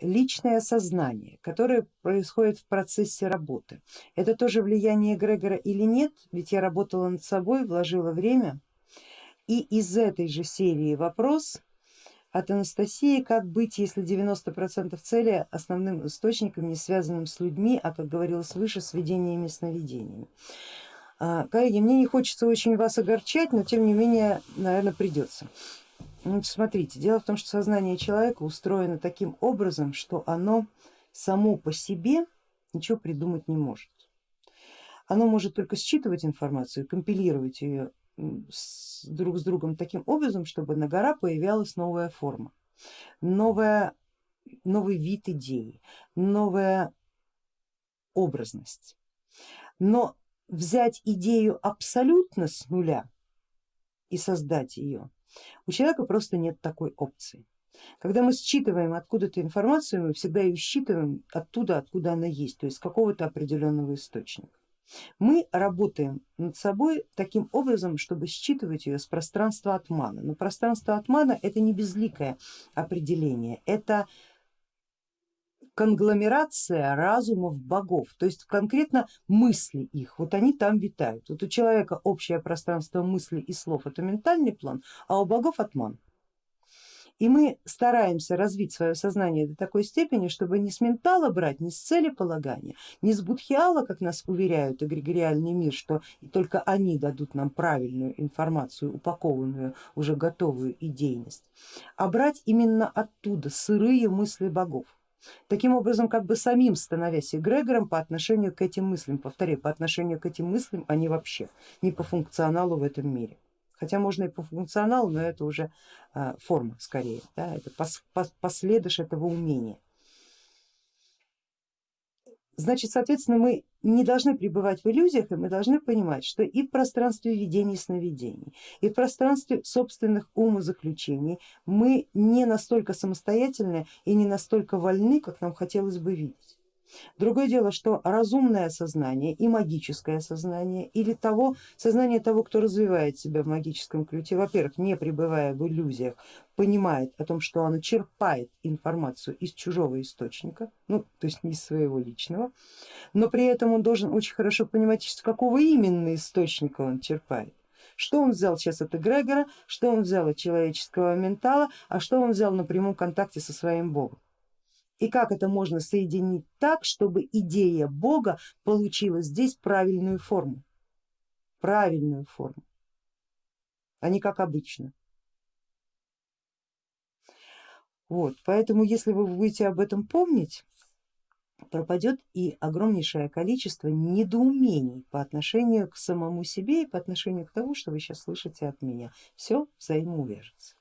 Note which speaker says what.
Speaker 1: личное сознание, которое происходит в процессе работы. Это тоже влияние Грегора или нет? Ведь я работала над собой, вложила время. И из этой же серии вопрос от Анастасии, как быть, если 90% цели основным источником не связанным с людьми, а как говорилось выше, с видениями и сновидениями. А, коллеги, мне не хочется очень вас огорчать, но тем не менее, наверное, придется. Ну, смотрите, дело в том, что сознание человека устроено таким образом, что оно само по себе ничего придумать не может. Оно может только считывать информацию, компилировать ее с, друг с другом таким образом, чтобы на гора появлялась новая форма, новая, новый вид идеи, новая образность. Но взять идею абсолютно с нуля и создать ее, у человека просто нет такой опции. Когда мы считываем откуда-то информацию, мы всегда ее считываем оттуда, откуда она есть, то есть какого-то определенного источника. Мы работаем над собой таким образом, чтобы считывать ее с пространства отмана. Но пространство отмана это не безликое определение, это конгломерация разумов богов, то есть конкретно мысли их, вот они там витают. Вот у человека общее пространство мыслей и слов это ментальный план, а у богов отман. И мы стараемся развить свое сознание до такой степени, чтобы не с ментала брать, не с цели полагания, не с будхиала, как нас уверяют эгрегориальный мир, что только они дадут нам правильную информацию, упакованную, уже готовую идейность, а брать именно оттуда сырые мысли богов. Таким образом, как бы самим становясь эгрегором по отношению к этим мыслям, повторяю, по отношению к этим мыслям, они вообще не по функционалу в этом мире хотя можно и по функционалу, но это уже а, форма скорее, да, это пос, пос, последыш этого умения. Значит, соответственно, мы не должны пребывать в иллюзиях, и мы должны понимать, что и в пространстве видений и сновидений, и в пространстве собственных умозаключений мы не настолько самостоятельны и не настолько вольны, как нам хотелось бы видеть. Другое дело, что разумное сознание и магическое сознание или того, сознание того, кто развивает себя в магическом ключе, во-первых, не пребывая в иллюзиях, понимает о том, что оно черпает информацию из чужого источника, ну то есть не из своего личного, но при этом он должен очень хорошо понимать, из какого именно источника он черпает. Что он взял сейчас от эгрегора, что он взял от человеческого ментала, а что он взял на прямом контакте со своим богом и как это можно соединить так, чтобы идея Бога получила здесь правильную форму, правильную форму, а не как обычно. Вот, поэтому если вы будете об этом помнить, пропадет и огромнейшее количество недоумений по отношению к самому себе и по отношению к тому, что вы сейчас слышите от меня. Все взаимоувяжется.